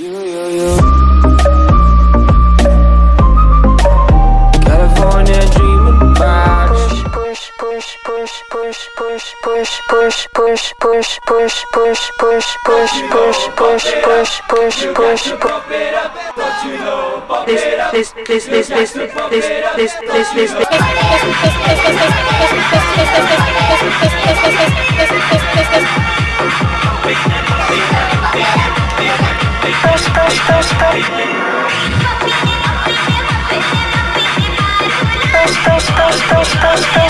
This, push, push. Push, push, push,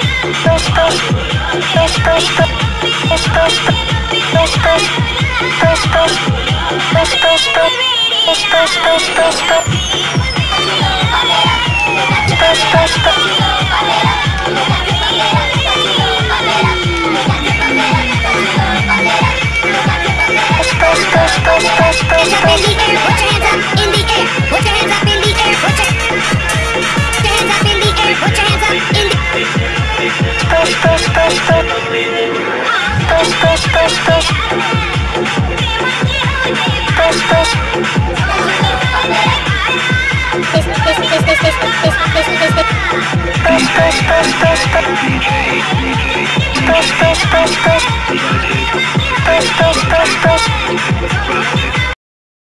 Bandera push push push push push push push push